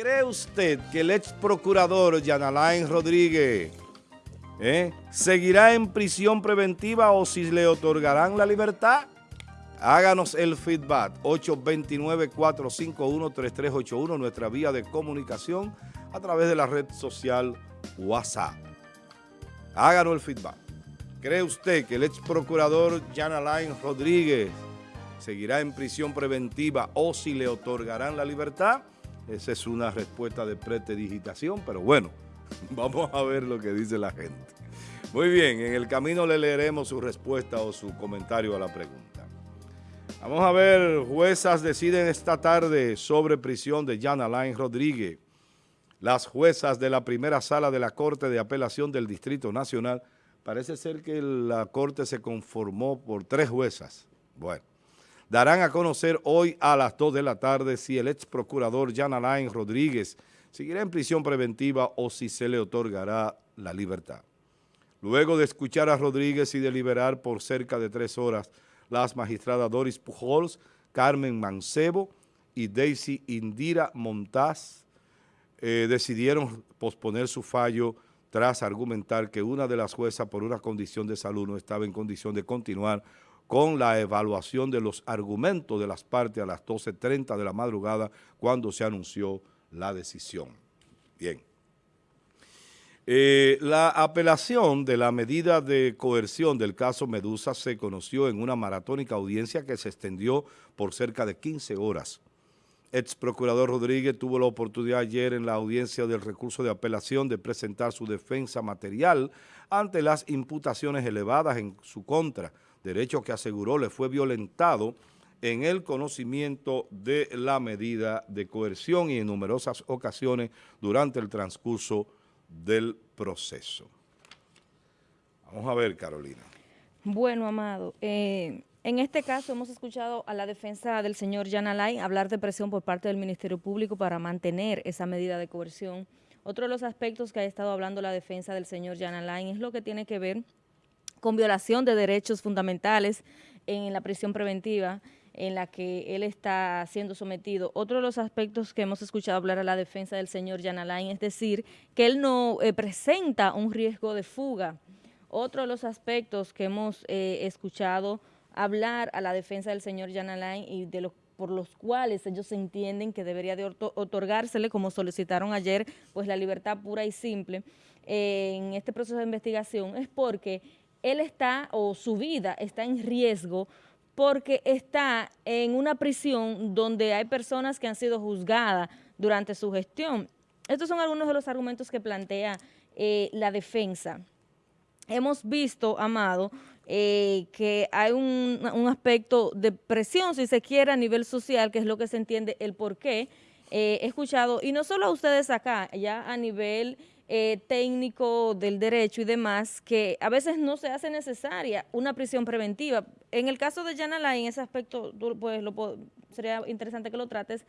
¿Cree usted que el ex procurador Yanalain Rodríguez eh, seguirá en prisión preventiva o si le otorgarán la libertad? Háganos el feedback, 829-451-3381, nuestra vía de comunicación a través de la red social WhatsApp. Háganos el feedback. ¿Cree usted que el ex procurador Jan Alain Rodríguez seguirá en prisión preventiva o si le otorgarán la libertad? Esa es una respuesta de pretedigitación, pero bueno, vamos a ver lo que dice la gente. Muy bien, en el camino le leeremos su respuesta o su comentario a la pregunta. Vamos a ver, juezas deciden esta tarde sobre prisión de Jan Alain Rodríguez. Las juezas de la primera sala de la Corte de Apelación del Distrito Nacional, parece ser que la Corte se conformó por tres juezas. Bueno, darán a conocer hoy a las 2 de la tarde si el ex procurador Jan Alain Rodríguez seguirá en prisión preventiva o si se le otorgará la libertad. Luego de escuchar a Rodríguez y deliberar por cerca de tres horas, las magistradas Doris Pujols, Carmen Mancebo y Daisy Indira Montaz eh, decidieron posponer su fallo tras argumentar que una de las juezas por una condición de salud no estaba en condición de continuar con la evaluación de los argumentos de las partes a las 12.30 de la madrugada cuando se anunció la decisión. Bien. Eh, la apelación de la medida de coerción del caso Medusa se conoció en una maratónica audiencia que se extendió por cerca de 15 horas. Ex procurador Rodríguez tuvo la oportunidad ayer en la audiencia del recurso de apelación de presentar su defensa material ante las imputaciones elevadas en su contra, derecho que aseguró le fue violentado en el conocimiento de la medida de coerción y en numerosas ocasiones durante el transcurso del proceso. Vamos a ver, Carolina. Bueno, Amado, eh, en este caso hemos escuchado a la defensa del señor Jan Alain hablar de presión por parte del Ministerio Público para mantener esa medida de coerción. Otro de los aspectos que ha estado hablando la defensa del señor Jan Alain es lo que tiene que ver con violación de derechos fundamentales en la prisión preventiva en la que él está siendo sometido. Otro de los aspectos que hemos escuchado hablar a la defensa del señor Jan Alain es decir que él no eh, presenta un riesgo de fuga. Otro de los aspectos que hemos eh, escuchado hablar a la defensa del señor Jan Alain y de los por los cuales ellos entienden que debería de otorgársele, como solicitaron ayer, pues la libertad pura y simple eh, en este proceso de investigación, es porque él está, o su vida está en riesgo porque está en una prisión donde hay personas que han sido juzgadas durante su gestión. Estos son algunos de los argumentos que plantea eh, la defensa. Hemos visto, Amado, eh, que hay un, aspecto de presión, si se quiere, a nivel social, que es lo que se entiende el por qué. Eh, he escuchado, y no solo a ustedes acá, ya a nivel eh, técnico del derecho y demás, que a veces no se hace necesaria una prisión preventiva. En el caso de Jan en ese aspecto, pues lo sería interesante que lo trates,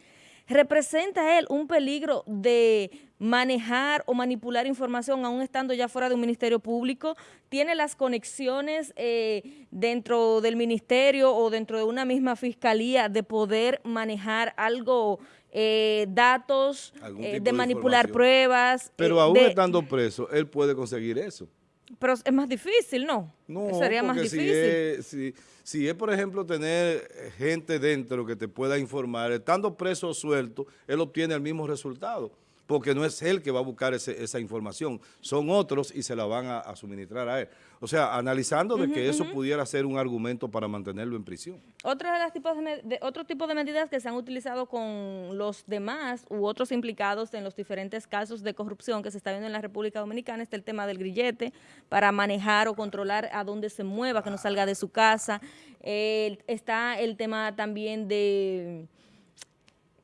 ¿representa él un peligro de manejar o manipular información aún estando ya fuera de un ministerio público? ¿Tiene las conexiones eh, dentro del ministerio o dentro de una misma fiscalía de poder manejar algo eh, datos, eh, de manipular pruebas. Pero aún estando preso, él puede conseguir eso. Pero es más difícil, ¿no? No, sería más difícil. Si si, es, por ejemplo, tener gente dentro que te pueda informar, estando preso o suelto, él obtiene el mismo resultado porque no es él que va a buscar esa información, son otros y se la van a, suministrar a él. O sea, analizando de que eso pudiera ser un argumento para mantenerlo en prisión. Otro, de las tipos de, otro tipo de medidas que se han utilizado con los demás u otros implicados en los diferentes casos de corrupción que se está viendo en la República Dominicana está el tema del grillete para manejar o controlar a dónde se mueva, que no salga de su casa. está el tema también de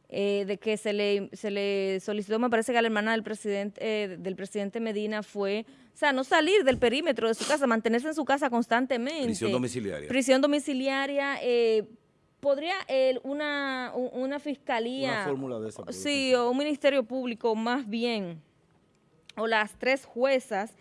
eh, de que se le, se le solicitó, me parece que a la hermana del presidente, eh, del presidente Medina fue, o sea, no salir del perímetro de su casa, mantenerse en su casa constantemente. Prisión domiciliaria. Prisión domiciliaria, eh, ¿podría una, una fiscalía... Una fórmula de esa. Sí, o un ministerio público más bien, o las tres juezas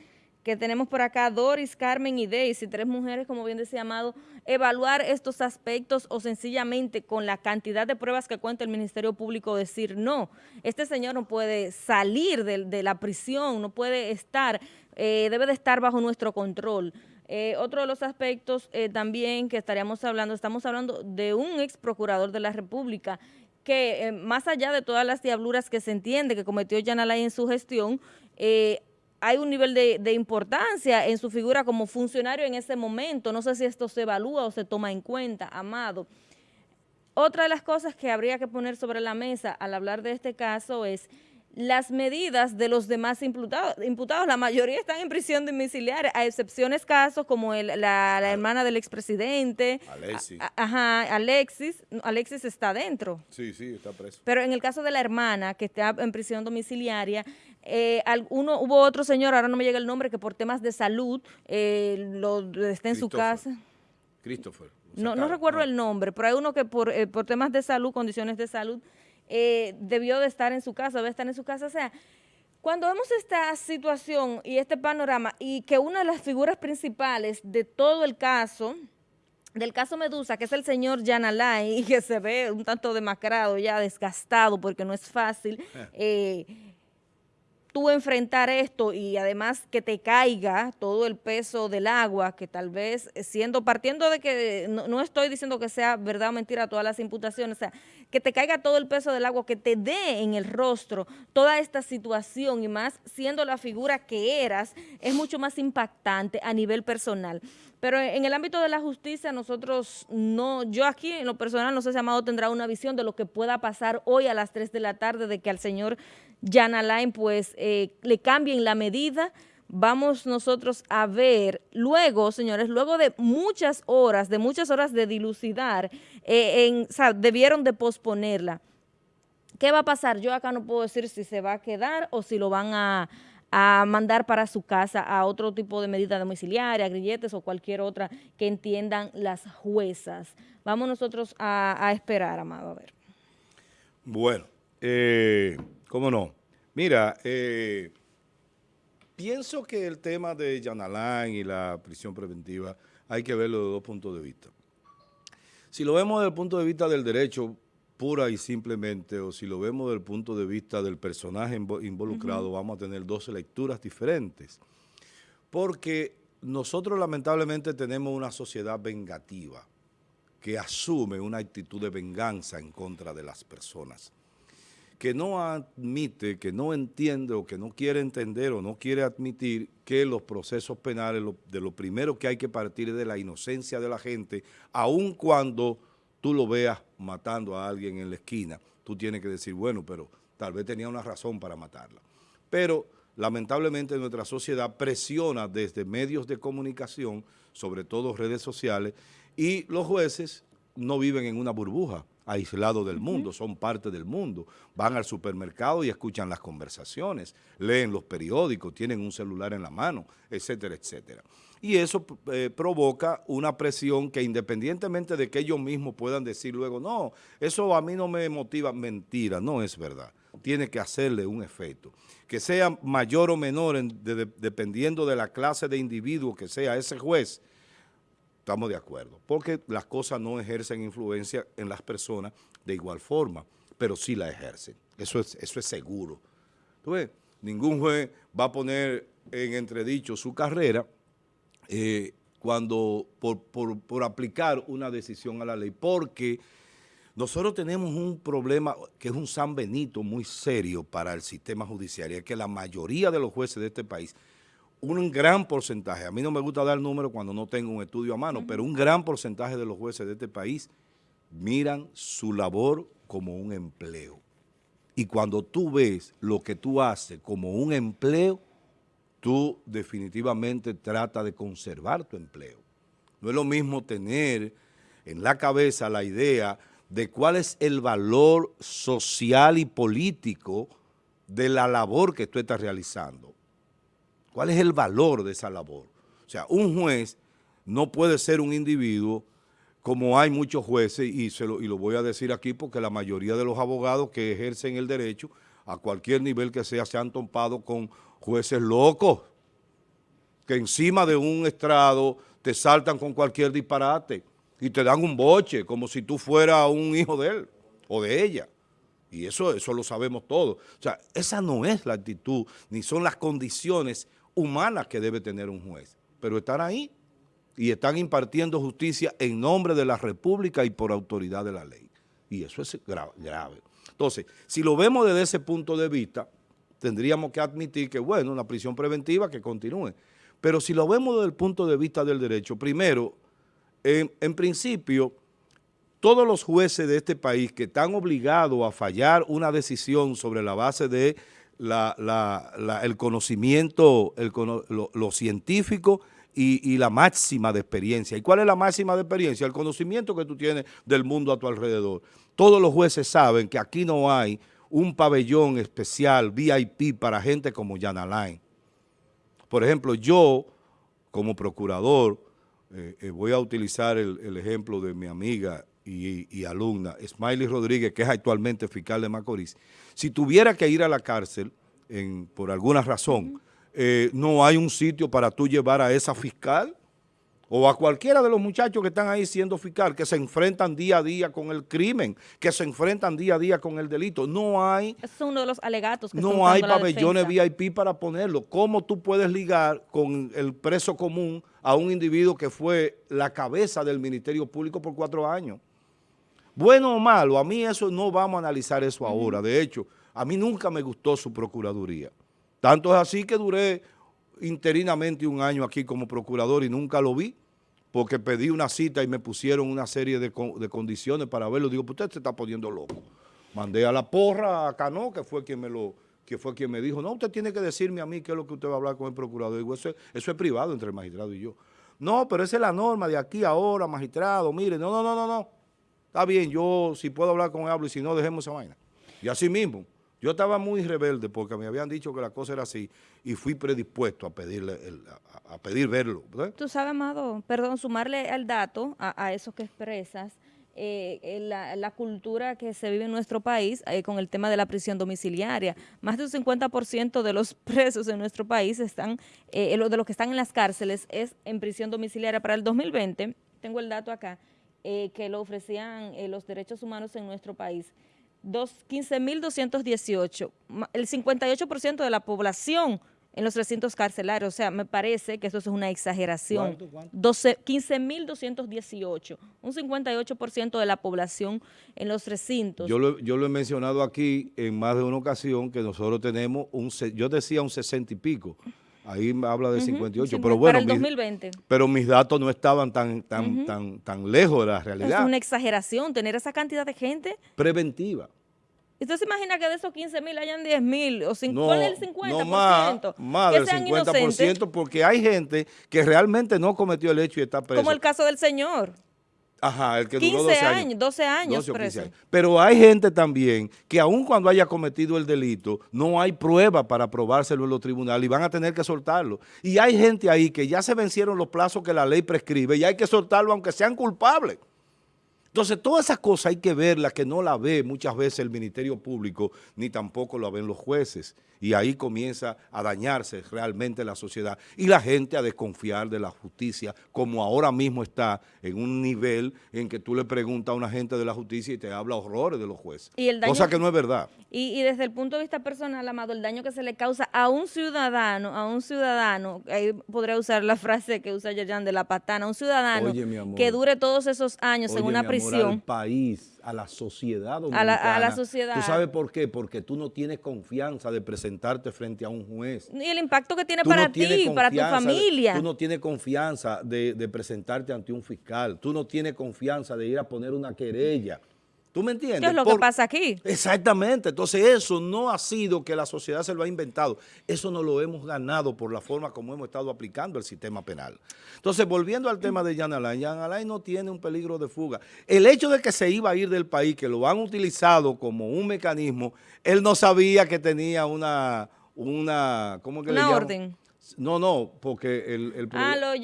que tenemos por acá Doris, Carmen y Daisy, tres mujeres, como bien decía Amado, evaluar estos aspectos o sencillamente con la cantidad de pruebas que cuenta el Ministerio Público decir no, este señor no puede salir de, la prisión, no puede estar, eh, debe de estar bajo nuestro control. Eh, otro de los aspectos eh, también que estaríamos hablando, estamos hablando de un ex procurador de la República que más allá de todas las diabluras que se entiende que cometió Yanalay en su gestión, hay un nivel de, importancia en su figura como funcionario en ese momento. No sé si esto se evalúa o se toma en cuenta, Amado. Otra de las cosas que habría que poner sobre la mesa al hablar de este caso es las medidas de los demás imputados. imputados. La mayoría están en prisión domiciliaria, a excepciones casos como la, hermana del expresidente. Alexis. ajá, Alexis. Alexis está dentro. Sí, sí, está preso. Pero en el caso de la hermana que está en prisión domiciliaria, eh, uno, hubo otro señor, ahora no me llega el nombre, que por temas de salud eh, lo, está en su casa. Christopher. No, no recuerdo el nombre, pero hay uno que por, eh, por temas de salud, condiciones de salud, debió de estar en su casa, debe estar en su casa. O sea, cuando vemos esta situación y este panorama y que una de las figuras principales de todo el caso, del caso Medusa, que es el señor Yanalay, y que se ve un tanto demacrado, ya desgastado, porque no es fácil, eh, tú enfrentar esto y además que te caiga todo el peso del agua, que tal vez siendo, partiendo de que no, estoy diciendo que sea verdad o mentira todas las imputaciones, o sea, que te caiga todo el peso del agua, que te dé en el rostro toda esta situación y más siendo la figura que eras, es mucho más impactante a nivel personal. Pero en el ámbito de la justicia nosotros no, yo aquí en lo personal no sé si Amado tendrá una visión de lo que pueda pasar hoy a las 3 de la tarde de que al señor Jan Alain pues eh, le cambien la medida, vamos nosotros a ver, luego, señores, luego de muchas horas, de muchas horas de dilucidar, eh, debieron de posponerla. ¿Qué va a pasar? Yo acá no puedo decir si se va a quedar o si lo van a, mandar para su casa a otro tipo de medida domiciliaria, grilletes o cualquier otra que entiendan las juezas. Vamos nosotros a, a esperar, Amado, a ver. Bueno, eh, ¿cómo no? Mira, eh, pienso que el tema de Yanalán y la prisión preventiva hay que verlo de dos puntos de vista. Si lo vemos desde el punto de vista del derecho pura y simplemente, o si lo vemos desde el punto de vista del personaje involucrado, vamos a tener dos lecturas diferentes. Porque nosotros lamentablemente tenemos una sociedad vengativa que asume una actitud de venganza en contra de las personas que no admite, que no entiende o que no quiere entender o no quiere admitir que los procesos penales, de lo primero que hay que partir de la inocencia de la gente, aun cuando tú lo veas matando a alguien en la esquina, tú tienes que decir, bueno, pero tal vez tenía una razón para matarla. Pero lamentablemente nuestra sociedad presiona desde medios de comunicación, sobre todo redes sociales, y los jueces no viven en una burbuja aislados del mundo, son parte del mundo. Van al supermercado y escuchan las conversaciones, leen los periódicos, tienen un celular en la mano, etcétera, etcétera. Y eso eh, provoca una presión que independientemente de que ellos mismos puedan decir luego, no, eso a mí no me motiva, mentira, no es verdad. Tiene que hacerle un efecto. Que sea mayor o menor dependiendo de la clase de individuo que sea ese juez, Estamos de acuerdo, porque las cosas no ejercen influencia en las personas de igual forma, pero sí la ejercen. Eso es, eso es seguro. Ningún juez va a poner en entredicho su carrera eh, cuando por, por aplicar una decisión a la ley, porque nosotros tenemos un problema que es un San Benito muy serio para el sistema judicial, y es que la mayoría de los jueces de este país un gran porcentaje, a mí no me gusta dar números cuando no tengo un estudio a mano, pero un gran porcentaje de los jueces de este país miran su labor como un empleo. Y cuando tú ves lo que tú haces como un empleo, tú definitivamente tratas de conservar tu empleo. No es lo mismo tener en la cabeza la idea de cuál es el valor social y político de la labor que tú estás realizando. ¿Cuál es el valor de esa labor? O sea, un juez no puede ser un individuo como hay muchos jueces, y, se lo, y lo voy a decir aquí porque la mayoría de los abogados que ejercen el derecho, a cualquier nivel que sea, se han topado con jueces locos, que encima de un estrado te saltan con cualquier disparate y te dan un boche como si tú fueras un hijo de él o de ella. Y eso, eso lo sabemos todos. O sea, esa no es la actitud, ni son las condiciones humanas que debe tener un juez. Pero están ahí y están impartiendo justicia en nombre de la República y por autoridad de la ley. Y eso es grave. Entonces, si lo vemos desde ese punto de vista, tendríamos que admitir que, bueno, una prisión preventiva que continúe. Pero si lo vemos desde el punto de vista del derecho, primero, en, principio, todos los jueces de este país que están obligados a fallar una decisión sobre la base de el conocimiento, lo, científico y, y, la máxima de experiencia. ¿Y cuál es la máxima de experiencia? El conocimiento que tú tienes del mundo a tu alrededor. Todos los jueces saben que aquí no hay un pabellón especial, VIP, para gente como Jan Alain. Por ejemplo, yo, como procurador, eh, eh, voy a utilizar el, ejemplo de mi amiga y, alumna, Smiley Rodríguez, que es actualmente fiscal de Macorís. Si tuviera que ir a la cárcel, por alguna razón, eh, no hay un sitio para tú llevar a esa fiscal, o a cualquiera de los muchachos que están ahí siendo fiscal, que se enfrentan día a día con el crimen, que se enfrentan día a día con el delito. No hay... es uno de los alegatos que No hay pabellones VIP para ponerlo. ¿Cómo tú puedes ligar con el preso común a un individuo que fue la cabeza del Ministerio Público por cuatro años? Bueno o malo, a mí eso no vamos a analizar eso ahora. De hecho, a mí nunca me gustó su procuraduría. Tanto es así que duré interinamente un año aquí como procurador y nunca lo vi porque pedí una cita y me pusieron una serie de, condiciones para verlo. Digo, pues usted se está poniendo loco. Mandé a la porra a Cano, que fue quien me lo que fue quien me dijo, no, usted tiene que decirme a mí qué es lo que usted va a hablar con el procurador. Digo, eso, eso es privado entre el magistrado y yo. No, pero esa es la norma de aquí ahora, magistrado, mire, no, no, no, no, no. Está bien, yo si puedo hablar con él, hablo y si no, dejemos esa vaina. Y así mismo. Yo estaba muy rebelde porque me habían dicho que la cosa era así y fui predispuesto a pedirle a, pedir verlo. Tú sabes, Amado, perdón, sumarle al dato a, eso que expresas, eh, la, cultura que se vive en nuestro país eh, con el tema de la prisión domiciliaria. Más del 50% de los presos en nuestro país están, eh, de los que están en las cárceles es en prisión domiciliaria. Para el 2020, tengo el dato acá, que lo ofrecían los derechos humanos en nuestro país. 15.218, el 58% de la población en los recintos carcelarios. O sea, me parece que eso es una exageración. 15.218, un 58% de la población en los recintos. Yo lo, yo lo he mencionado aquí en más de una ocasión que nosotros tenemos, un yo decía un 60 y pico, ahí habla de 58, pero bueno. Para el 2020. pero mis datos no estaban tan, tan, tan, tan lejos de la realidad. Es una exageración tener esa cantidad de gente. Preventiva. ¿Usted se imagina que de esos 15 mil hayan 10 mil o 5, no, el 50%? No, más, más del 50% porque hay gente que realmente no cometió el hecho y está preso. Como el caso del señor. Ajá, el que duró 12 años, 12 años preso. Pero hay gente también que aun cuando haya cometido el delito, no hay prueba para probárselo en los tribunales y van a tener que soltarlo. Y hay gente ahí que ya se vencieron los plazos que la ley prescribe y hay que soltarlo aunque sean culpables. Entonces, todas esas cosas hay que verlas, que no la ve muchas veces el Ministerio Público, ni tampoco la ven los jueces. Y ahí comienza a dañarse realmente la sociedad y la gente a desconfiar de la justicia, como ahora mismo está en un nivel en que tú le preguntas a una gente de la justicia y te habla horrores de los jueces. cosa que no es verdad. Y, desde el punto de vista personal, Amado, el daño que se le causa a un ciudadano, a un ciudadano, ahí podría usar la frase que usa Yayan de la patana, un ciudadano que dure todos esos años en una prisión al país, a la sociedad dominicana. A la, sociedad. ¿Tú sabes por qué? Porque tú no tienes confianza de presentarte frente a un juez. Y el impacto que tiene para ti, para tu familia. tú no tienes confianza de, de presentarte ante un fiscal. Tú no tienes confianza de ir a poner una querella. ¿Tú me entiendes? ¿Qué es lo que pasa aquí? Exactamente. Entonces eso no ha sido que la sociedad se lo ha inventado. Eso no lo hemos ganado por la forma como hemos estado aplicando el sistema penal. Entonces, volviendo al tema de Jan Alain, Jan Alain no tiene un peligro de fuga. El hecho de que se iba a ir del país, que lo han utilizado como un mecanismo, él no sabía que tenía una... una ¿Cómo que una orden. No, no, porque el, ah, lo, lo,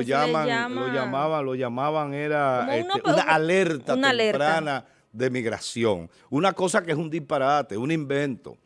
llaman, lo llamaban, lo llamaban era este, una, alerta temprana de migración. Una cosa que es un disparate, un invento.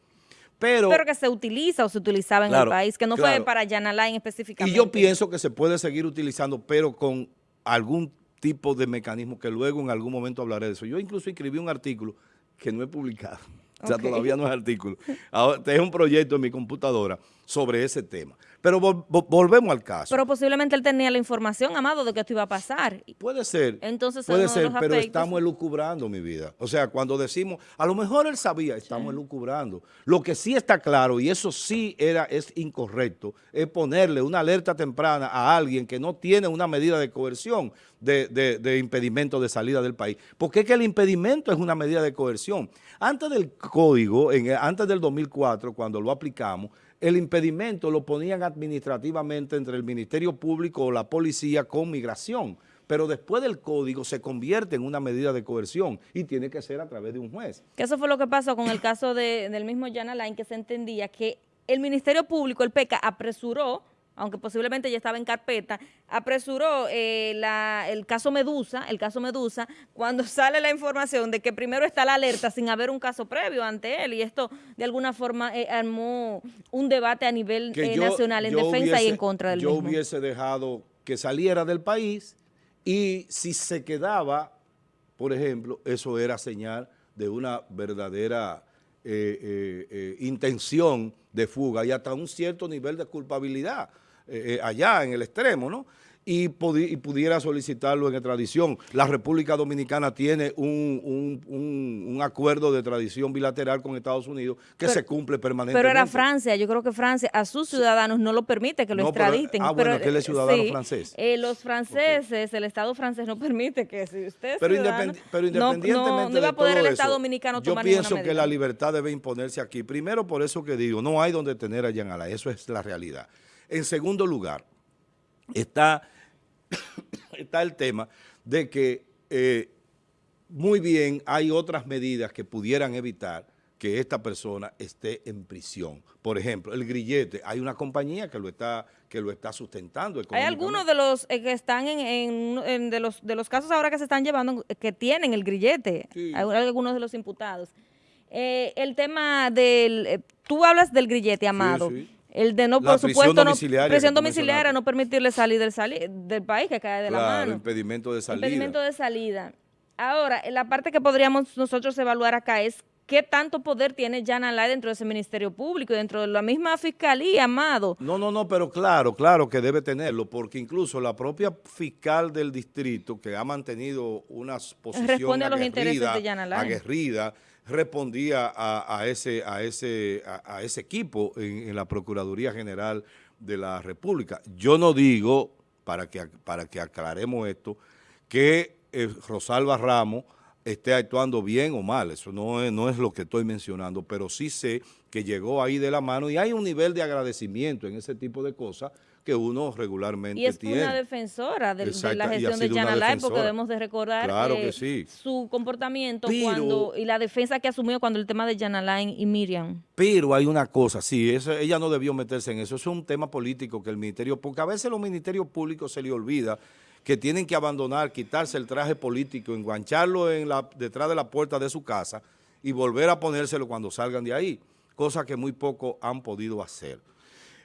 Pero, pero que se utiliza o se utilizaba en el país, que no fue para Jan Alain específicamente. Y yo pienso que se puede seguir utilizando, pero con algún tipo de mecanismo que luego en algún momento hablaré de eso. Yo incluso escribí un artículo que no he publicado, o sea, todavía no es artículo. Ahora, es un proyecto en mi computadora sobre ese tema. Pero volvemos al caso. Pero posiblemente él tenía la información, Amado, de que esto iba a pasar. Puede ser. Entonces, puede ser, pero estamos elucubrando mi vida. O sea, cuando decimos, a lo mejor él sabía, estamos elucubrando. Lo que sí está claro, y eso sí era es incorrecto, es ponerle una alerta temprana a alguien que no tiene una medida de coerción de, de impedimento de salida del país. Porque es que el impedimento es una medida de coerción. Antes del código, en, antes del 2004, cuando lo aplicamos, el impedimento lo ponían administrativamente entre el Ministerio Público o la policía con migración, pero después del código se convierte en una medida de coerción y tiene que ser a través de un juez. Que eso fue lo que pasó con el caso del mismo Jan Alain, que se entendía que el Ministerio Público, el PECA, apresuró aunque posiblemente ya estaba en carpeta, apresuró eh, el caso Medusa, el caso Medusa, cuando sale la información de que primero está la alerta sin haber un caso previo ante él y esto de alguna forma eh, armó un debate a nivel eh, nacional en defensa y en contra del yo Yo hubiese dejado que saliera del país y si se quedaba, por ejemplo, eso era señal de una verdadera intención de fuga y hasta un cierto nivel de culpabilidad. Eh, eh, allá en el extremo, ¿no? Y, pudiera solicitarlo en extradición. La República Dominicana tiene un, acuerdo de tradición bilateral con Estados Unidos que se cumple permanentemente. Pero era Francia, yo creo que Francia a sus ciudadanos no lo permite que lo extraditen. ah, bueno, que él es ciudadano francés. Eh, los franceses, el Estado francés no permite que si usted pero, pero independientemente no, no, a poder el Estado dominicano tomar Yo pienso que la libertad debe imponerse aquí. Primero, por eso que digo, no hay donde tener a Yanala, eso es la realidad. En segundo lugar, está, está el tema de que eh, muy bien hay otras medidas que pudieran evitar que esta persona esté en prisión. Por ejemplo, el grillete, hay una compañía que lo está que lo está sustentando. Hay algunos de los eh, que están en, de los de los casos ahora que se están llevando que tienen el grillete, hay algunos de los imputados. Eh, el tema del, tú hablas del grillete, Amado. Sí, el de no, por supuesto, no, presión domiciliaria, no permitirle salir del, del país, que cae de la mano. impedimento de salida. Impedimento de salida. Ahora, la parte que podríamos nosotros evaluar acá es qué tanto poder tiene Jan Alay dentro de ese Ministerio Público y dentro de la misma Fiscalía, Amado. No, no, no, pero claro, claro que debe tenerlo, porque incluso la propia fiscal del distrito, que ha mantenido una posición Responde a los intereses de aguerrida, respondía a, ese, a, ese, a, ese equipo en, la Procuraduría General de la República. Yo no digo, para que, para que aclaremos esto, que eh, Rosalba Ramos esté actuando bien o mal, eso no es, no es lo que estoy mencionando, pero sí sé que llegó ahí de la mano y hay un nivel de agradecimiento en ese tipo de cosas que uno regularmente tiene. Y es una defensora de, la gestión de Jan Alay, porque debemos de recordar eh, su comportamiento cuando y la defensa que asumió cuando el tema de Jan Alain y Miriam. Pero hay una cosa, sí, ella no debió meterse en eso, eso es un tema político que el ministerio, porque a veces los ministerios públicos se le olvida que tienen que abandonar, quitarse el traje político, engancharlo en la, detrás de la puerta de su casa y volver a ponérselo cuando salgan de ahí, cosa que muy poco han podido hacer.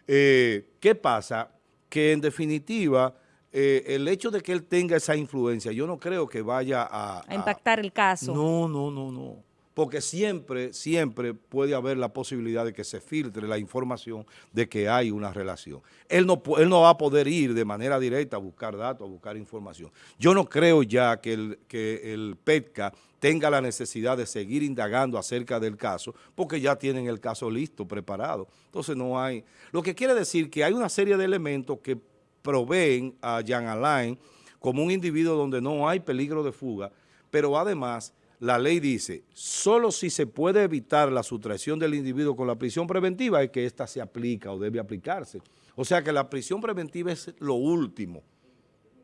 Eh, ¿Qué pasa? Que en definitiva, eh, el hecho de que él tenga esa influencia, yo no creo que vaya a... A impactar el caso. No, no, no, no. Porque siempre, siempre puede haber la posibilidad de que se filtre la información de que hay una relación. Él no, va a poder ir de manera directa a buscar datos, a buscar información. Yo no creo ya que el, que el PETCA tenga la necesidad de seguir indagando acerca del caso, porque ya tienen el caso listo, preparado. Entonces no hay... Lo que quiere decir que hay una serie de elementos que proveen a Jan Alain como un individuo donde no hay peligro de fuga, pero además la ley dice, solo si se puede evitar la sustracción del individuo con la prisión preventiva es que ésta se aplica o debe aplicarse. O sea que la prisión preventiva es lo último.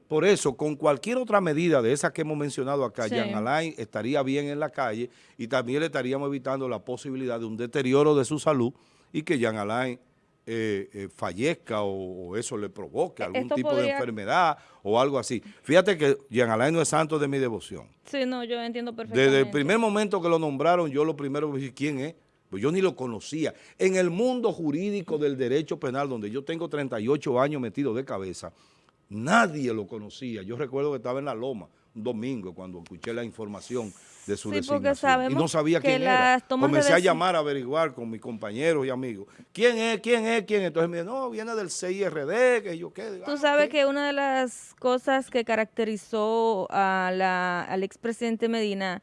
Por eso, con cualquier otra medida de esas que hemos mencionado acá, Jan Alain estaría bien en la calle y también le estaríamos evitando la posibilidad de un deterioro de su salud y que Jan Alain eh, eh, fallezca o, eso le provoque algún tipo de enfermedad o algo así. Fíjate que Jean Alain no es santo de mi devoción. Sí, no, yo entiendo perfectamente. Desde el primer momento que lo nombraron, yo lo primero dije, ¿quién es? pues yo ni lo conocía. En el mundo jurídico del derecho penal, donde yo tengo 38 años metido de cabeza, nadie lo conocía. Yo recuerdo que estaba en la Loma un domingo cuando escuché la información de su sí, designación. Y no sabía quién era. Comencé a llamar a averiguar con mis compañeros y amigos. ¿Quién es? ¿Quién es? ¿Quién? Entonces me dijeron, no, viene del CIRD, que yo qué. Tú ah, sabes que una de las cosas que caracterizó a la, al expresidente Medina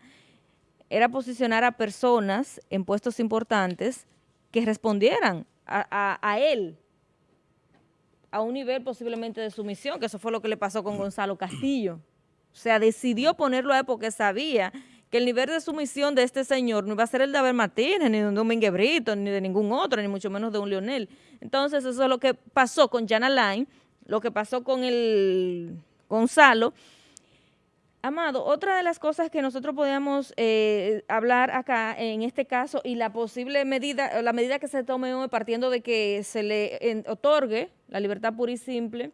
era posicionar a personas en puestos importantes que respondieran a, él a un nivel posiblemente de sumisión, que eso fue lo que le pasó con Gonzalo Castillo. O sea, decidió ponerlo a él porque sabía que el nivel de sumisión de este señor no iba a ser el de Abel Martínez, ni de un Domínguez Brito, ni de ningún otro, ni mucho menos de un Leonel. Entonces, eso es lo que pasó con Jan Alain, lo que pasó con el Gonzalo, Amado, otra de las cosas que nosotros podemos eh, hablar acá en este caso y la posible medida, la medida que se tome hoy partiendo de que se le otorgue la libertad pura y simple,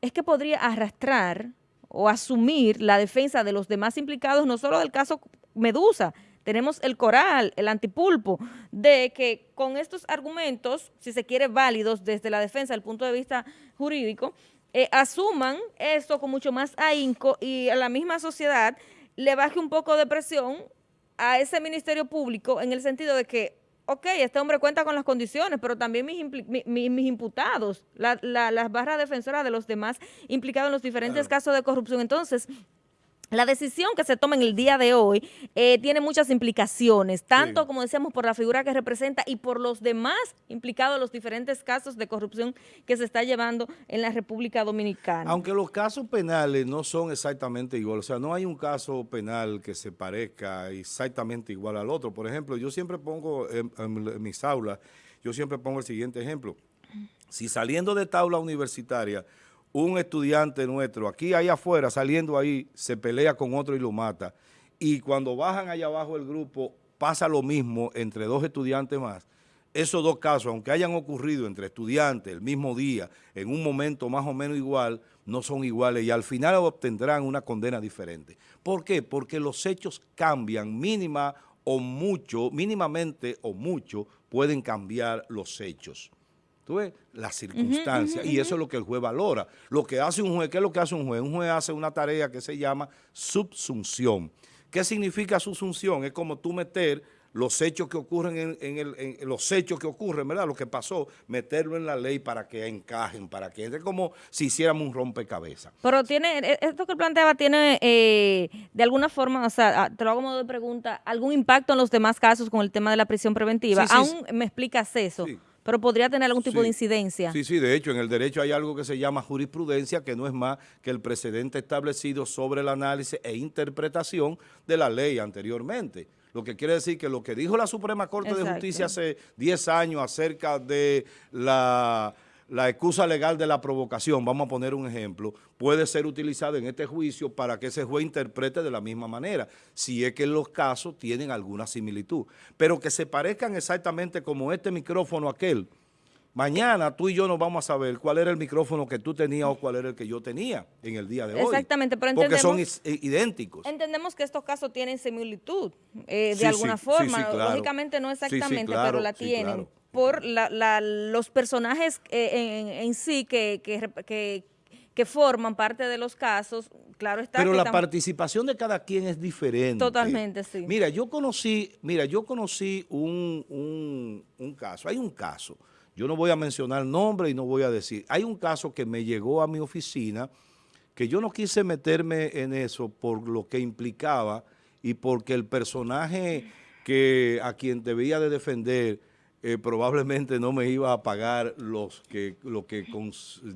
es que podría arrastrar o asumir la defensa de los demás implicados, no solo del caso Medusa, tenemos el coral, el antipulpo, de que con estos argumentos, si se quiere válidos desde la defensa, del punto de vista jurídico, eh, asuman esto con mucho más ahínco y a la misma sociedad le baje un poco de presión a ese Ministerio Público en el sentido de que, ok, este hombre cuenta con las condiciones, pero también mis, mis, imputados, las barras defensoras de los demás implicados en los diferentes casos de corrupción. Entonces, la decisión que se toma en el día de hoy eh, tiene muchas implicaciones, tanto como decíamos por la figura que representa y por los demás implicados en los diferentes casos de corrupción que se está llevando en la República Dominicana. Aunque los casos penales no son exactamente iguales, o sea, no hay un caso penal que se parezca exactamente igual al otro. Por ejemplo, yo siempre pongo en, en mis aulas, yo siempre pongo el siguiente ejemplo. Si saliendo de tabla universitaria un estudiante nuestro aquí, ahí afuera, saliendo ahí, se pelea con otro y lo mata. Y cuando bajan allá abajo el grupo, pasa lo mismo entre dos estudiantes más. Esos dos casos, aunque hayan ocurrido entre estudiantes el mismo día, en un momento más o menos igual, no son iguales y al final obtendrán una condena diferente. ¿Por qué? Porque los hechos cambian mínima o mucho, mínimamente o mucho, pueden cambiar los hechos. ¿Tú ves? Las circunstancias. y eso es lo que el juez valora. Lo que hace un juez, ¿qué es lo que hace un juez? Un juez hace una tarea que se llama subsunción. ¿Qué significa subsunción? Es como tú meter los hechos que ocurren en, el, los hechos que ocurren, ¿verdad? Lo que pasó, meterlo en la ley para que encajen, para que entre como si hiciéramos un rompecabezas. Pero tiene, e, esto que planteaba tiene eh, de alguna forma, o sea, te lo hago como de pregunta, algún impacto en los demás casos con el tema de la prisión preventiva. Aún me explicas eso. Pero podría tener algún tipo de incidencia. Sí, sí, de hecho en el derecho hay algo que se llama jurisprudencia, que no es más que el precedente establecido sobre el análisis e interpretación de la ley anteriormente. Lo que quiere decir que lo que dijo la Suprema Corte de Justicia hace 10 años acerca de la la excusa legal de la provocación, vamos a poner un ejemplo, puede ser utilizada en este juicio para que ese juez interprete de la misma manera, si es que los casos tienen alguna similitud. Pero que se parezcan exactamente como este micrófono aquel, mañana tú y yo no vamos a saber cuál era el micrófono que tú tenías o cuál era el que yo tenía en el día de hoy. Exactamente, pero entendemos... Porque son idénticos. Entendemos que estos casos tienen similitud eh, de alguna forma, lógicamente no exactamente, pero la tienen por los personajes eh, en, sí que, que, forman parte de los casos, claro está. Pero la participación de cada quien es diferente. Totalmente, sí. Mira, yo conocí, mira, yo conocí un, un caso, hay un caso, yo no voy a mencionar nombre y no voy a decir, hay un caso que me llegó a mi oficina que yo no quise meterme en eso por lo que implicaba y porque el personaje que a quien debía de defender eh, probablemente no me iba a pagar los que, lo que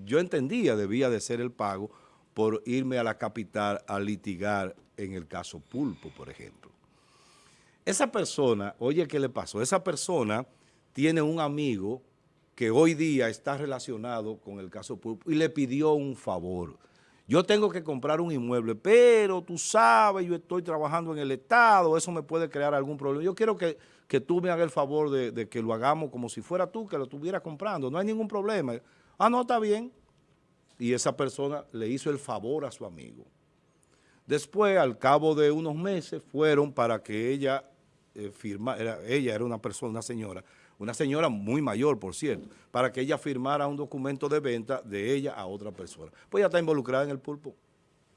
yo entendía debía de ser el pago por irme a la capital a litigar en el caso Pulpo, por ejemplo. Esa persona, oye, ¿qué le pasó? Esa persona tiene un amigo que hoy día está relacionado con el caso Pulpo y le pidió un favor. Yo tengo que comprar un inmueble, pero tú sabes, yo estoy trabajando en el Estado, eso me puede crear algún problema. Yo quiero que que tú me hagas el favor de, que lo hagamos como si fuera tú que lo estuviera comprando. No hay ningún problema. Ah, no, está bien. Y esa persona le hizo el favor a su amigo. Después, al cabo de unos meses, fueron para que ella eh, firmar, ella era una persona, una señora, una señora muy mayor, por cierto, para que ella firmara un documento de venta de ella a otra persona. Pues ella está involucrada en el pulpo.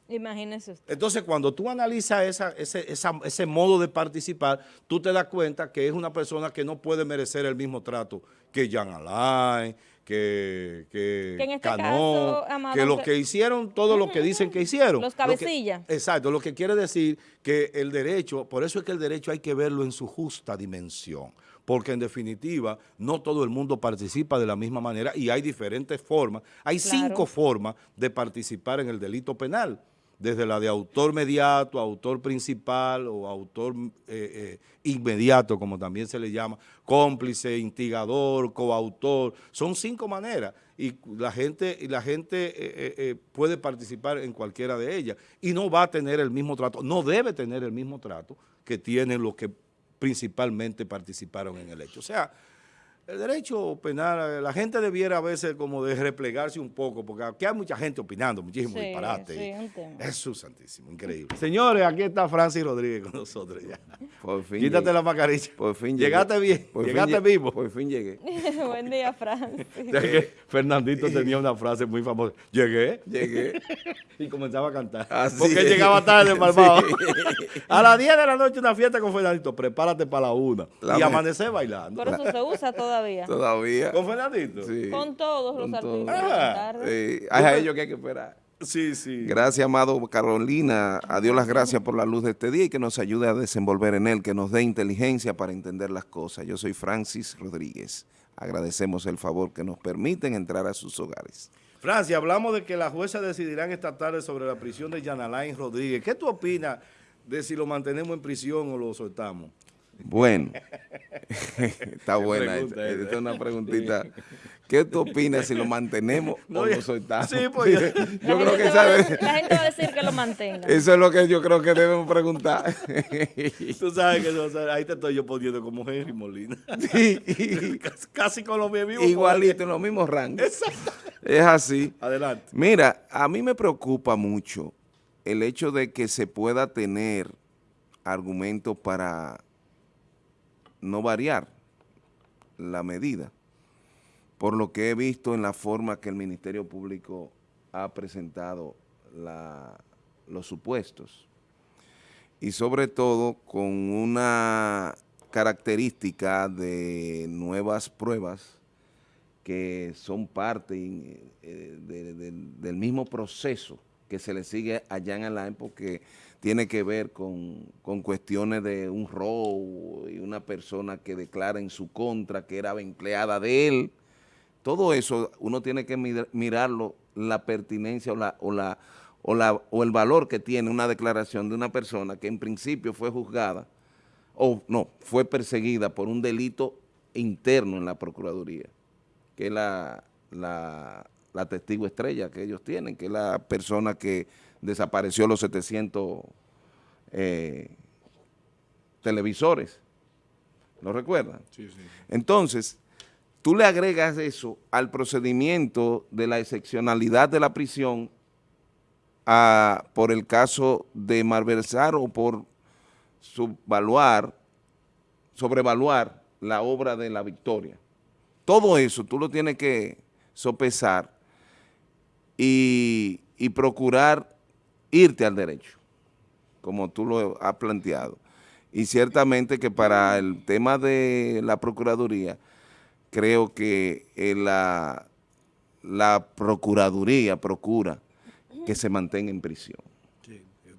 Imagínese usted. Entonces, cuando tú analizas esa, ese, ese modo de participar, tú te das cuenta que es una persona que no puede merecer el mismo trato que Jan Alain, que, que, que, este caso, que los que hicieron todo lo que dicen que hicieron. Los cabecillas. exacto, lo que quiere decir que el derecho, por eso es que el derecho hay que verlo en su justa dimensión, porque en definitiva no todo el mundo participa de la misma manera y hay diferentes formas, hay cinco formas de participar en el delito penal desde la de autor mediato, autor principal o autor eh, eh, inmediato, como también se le llama, cómplice, instigador, coautor, son cinco maneras y la gente, y la gente eh, puede participar en cualquiera de ellas y no va a tener el mismo trato, no debe tener el mismo trato que tienen los que principalmente participaron en el hecho. O sea, el derecho penal, la gente debiera a veces como de replegarse un poco, porque aquí hay mucha gente opinando, muchísimo disparate. Sí, Jesús santísimo, increíble. Señores, aquí está Francis Rodríguez con nosotros ya. Por fin Quítate la mascarilla. Por fin Llegaste bien, llegaste vivo. Por fin llegué. Buen día, Francis. Fernandito tenía una frase muy famosa. Llegué. Llegué. y comenzaba a cantar. porque llegaba tarde, malvado. a las 10 de la noche una fiesta con Fernandito. Prepárate para la una. y amanecer bailando. Pero eso se usa todavía. Todavía. ¿Con Fernandito? Sí. Con todos los artistas. Sí. Hay a ellos que hay que esperar. Sí, sí. Gracias, amado Carolina. A Dios las gracias por la luz de este día y que nos ayude a desenvolver en él, que nos dé inteligencia para entender las cosas. Yo soy Francis Rodríguez. Agradecemos el favor que nos permiten entrar a sus hogares. Francis, hablamos de que las juezas decidirán esta tarde sobre la prisión de Yanalain Rodríguez. ¿Qué tú opinas de si lo mantenemos en prisión o lo soltamos? Bueno, está buena. Esta, es una preguntita. ¿Qué tú opinas si lo mantenemos o lo soltamos? Sí, pues yo, creo que sabe. La gente va a decir que lo mantenga. Eso es lo que yo creo que debemos preguntar. Tú sabes que ahí te estoy yo poniendo como Henry Molina. Sí. casi, con los mismos. Igualito, en los mismos rangos. Exacto. Es así. Adelante. Mira, a mí me preocupa mucho el hecho de que se pueda tener argumentos para no variar la medida, por lo que he visto en la forma que el Ministerio Público ha presentado los supuestos. Y sobre todo con una característica de nuevas pruebas que son parte eh, del mismo proceso que se le sigue allá en Alain porque tiene que ver con, cuestiones de un robo y una persona que declara en su contra que era empleada de él. Todo eso uno tiene que mirarlo, la pertinencia o, la, o, la, o, la, o el valor que tiene una declaración de una persona que en principio fue juzgada, o no, fue perseguida por un delito interno en la Procuraduría, que es la, la, la testigo estrella que ellos tienen, que es la persona que desapareció los 700 eh, televisores. ¿Lo recuerdan? Sí, sí. Entonces, tú le agregas eso al procedimiento de la excepcionalidad de la prisión por el caso de malversar o por subvaluar, sobrevaluar la obra de la victoria. Todo eso tú lo tienes que sopesar y, y procurar irte al derecho, como tú lo has planteado. Y ciertamente que para el tema de la Procuraduría, creo que eh, la, la Procuraduría procura que se mantenga en prisión.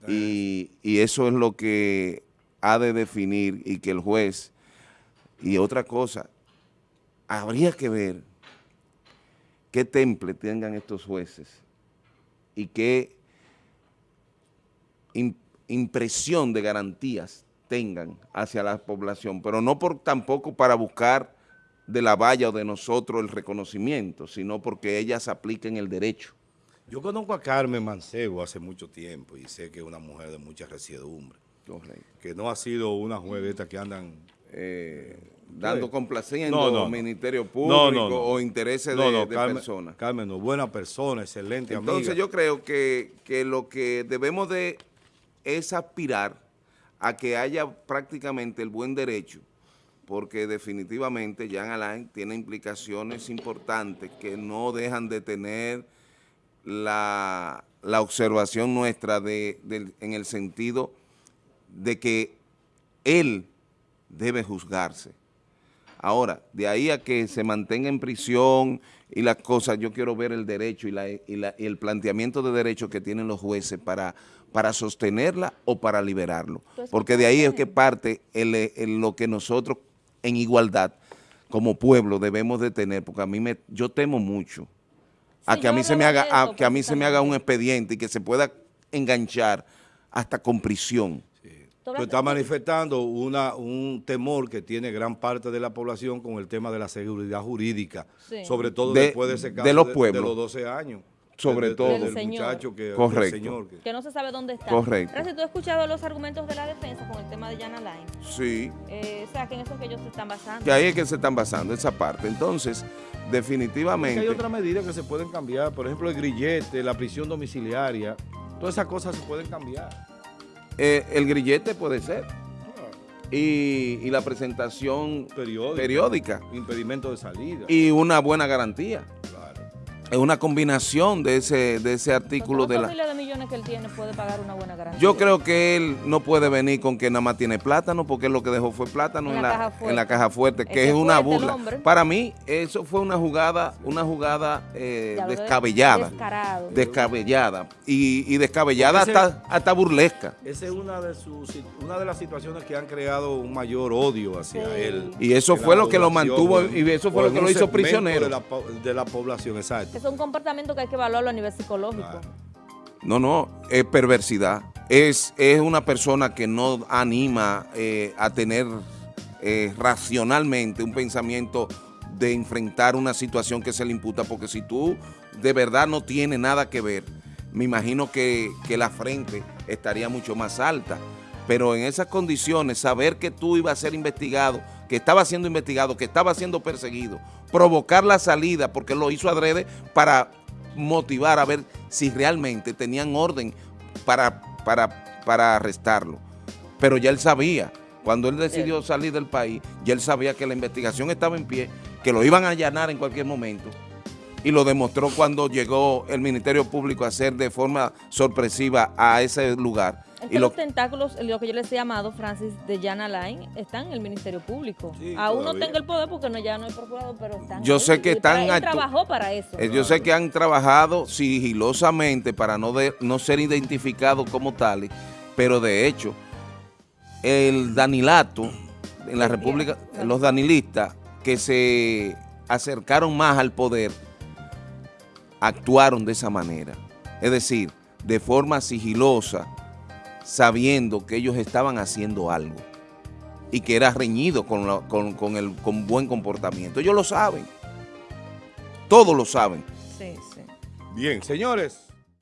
y, y eso es lo que ha de definir y que el juez, y otra cosa, habría que ver qué temple tengan estos jueces y qué impresión de garantías tengan hacia la población, pero no por tampoco para buscar de la valla o de nosotros el reconocimiento, sino porque ellas apliquen el derecho. Yo conozco a Carmen Mancebo hace mucho tiempo y sé que es una mujer de mucha resiedumbre. Que no ha sido una jueveta que andan... Eh, dando complaciendo al Ministerio Público o intereses de, personas. Carmen, no, buena persona, excelente Entonces yo creo que, que lo que debemos de es aspirar a que haya prácticamente el buen derecho, porque definitivamente Jan Alain tiene implicaciones importantes que no dejan de tener la, observación nuestra de, en el sentido de que él debe juzgarse. Ahora, de ahí a que se mantenga en prisión y las cosas, yo quiero ver el derecho y, el planteamiento de derechos que tienen los jueces para, para sostenerla o para liberarlo. Porque de ahí es que parte lo que nosotros en igualdad como pueblo debemos de tener, porque a mí me, yo temo mucho a que a mí se me haga a, que a mí se me haga un expediente y que se pueda enganchar hasta con prisión. Sí. está manifestando una, un temor que tiene gran parte de la población con el tema de la seguridad jurídica, sobre todo después de ese caso de los, pueblos. De, los 12 años sobre todo. el muchacho que, Correcto. señor que, no se sabe dónde está. Correcto. Gracias, ¿tú has escuchado los argumentos de la defensa con el tema de Jan Alain? Sí. Eh, o sea, que en eso es que ellos se están basando. Que ahí es que se están basando, esa parte. Entonces, definitivamente... hay otras medidas que se pueden cambiar, por ejemplo, el grillete, la prisión domiciliaria, todas esas cosas se pueden cambiar. Eh, el grillete puede ser. Y, y, la presentación periódica, periódica. Impedimento de salida. Y una buena garantía es una combinación de ese de ese artículo de la... de millones que él tiene puede pagar una buena garantía? Yo creo que él no puede venir con que nada más tiene plátano, porque lo que dejó fue plátano en, la, en la, caja fuerte, que es, una burla. Para mí, eso fue una jugada una jugada eh, descabellada. Descabellada. Y, y descabellada hasta, hasta burlesca. Esa es una de, sus, una de las situaciones que han creado un mayor odio hacia él. Y eso fue lo que lo mantuvo, y eso fue lo que lo hizo prisionero. De la, de la población, exacto es un comportamiento que hay que evaluarlo a nivel psicológico. No, no, es perversidad. Es, es una persona que no anima eh, a tener eh, racionalmente un pensamiento de enfrentar una situación que se le imputa, porque si tú de verdad no tienes nada que ver, me imagino que, que la frente estaría mucho más alta. Pero en esas condiciones, saber que tú ibas a ser investigado, que estaba siendo investigado, que estaba siendo perseguido, provocar la salida, porque lo hizo adrede para motivar a ver si realmente tenían orden para, para, para arrestarlo. Pero ya él sabía, cuando él decidió salir del país, ya él sabía que la investigación estaba en pie, que lo iban a allanar en cualquier momento, y lo demostró cuando llegó el Ministerio Público a hacer de forma sorpresiva a ese lugar y los tentáculos, lo que yo les he llamado, Francis, de Jan Alain, están en el Ministerio Público. Aún no tengo el poder porque no, ya no hay procurador, pero están Yo sé que están... Él trabajó para eso. Eh, yo sé que han trabajado sigilosamente para no, de, no ser identificados como tales, pero de hecho, el Danilato, en la República, los danilistas que se acercaron más al poder, actuaron de esa manera. Es decir, de forma sigilosa, sabiendo que ellos estaban haciendo algo y que era reñido con, con, el con buen comportamiento. Ellos lo saben. Todos lo saben. Sí, sí. Bien, señores.